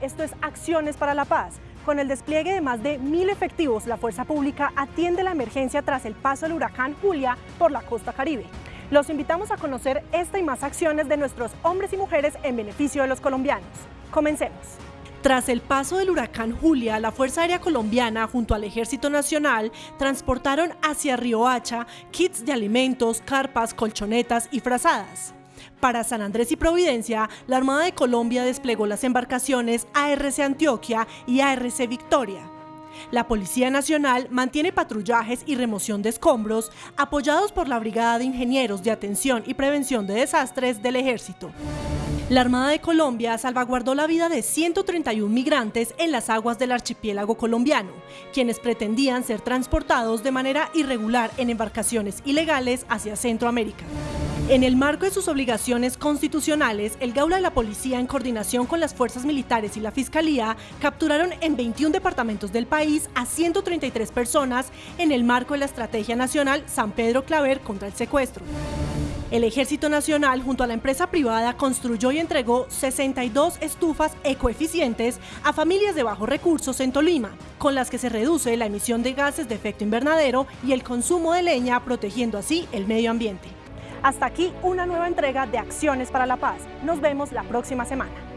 Esto es Acciones para la Paz. Con el despliegue de más de mil efectivos, la fuerza pública atiende la emergencia tras el paso del huracán Julia por la costa caribe. Los invitamos a conocer esta y más acciones de nuestros hombres y mujeres en beneficio de los colombianos. Comencemos. Tras el paso del huracán Julia, la Fuerza Aérea Colombiana junto al Ejército Nacional transportaron hacia Hacha kits de alimentos, carpas, colchonetas y frazadas. Para San Andrés y Providencia, la Armada de Colombia desplegó las embarcaciones ARC Antioquia y ARC Victoria. La Policía Nacional mantiene patrullajes y remoción de escombros apoyados por la Brigada de Ingenieros de Atención y Prevención de Desastres del Ejército. La Armada de Colombia salvaguardó la vida de 131 migrantes en las aguas del archipiélago colombiano, quienes pretendían ser transportados de manera irregular en embarcaciones ilegales hacia Centroamérica. En el marco de sus obligaciones constitucionales, el Gaula de la Policía, en coordinación con las fuerzas militares y la Fiscalía, capturaron en 21 departamentos del país a 133 personas en el marco de la Estrategia Nacional San Pedro Claver contra el secuestro. El Ejército Nacional, junto a la empresa privada, construyó y entregó 62 estufas ecoeficientes a familias de bajos recursos en Tolima, con las que se reduce la emisión de gases de efecto invernadero y el consumo de leña, protegiendo así el medio ambiente. Hasta aquí una nueva entrega de Acciones para la Paz. Nos vemos la próxima semana.